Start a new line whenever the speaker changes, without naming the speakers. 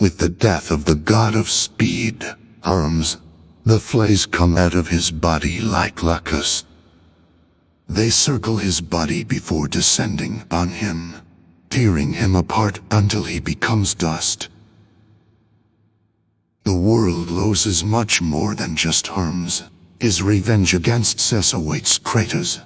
With the death of the god of speed, Hermes, the flays come out of his body like locusts. They circle his body before descending on him, tearing him apart until he becomes dust. The world loses much more than just Hermes. His revenge against Zeus awaits Kratos.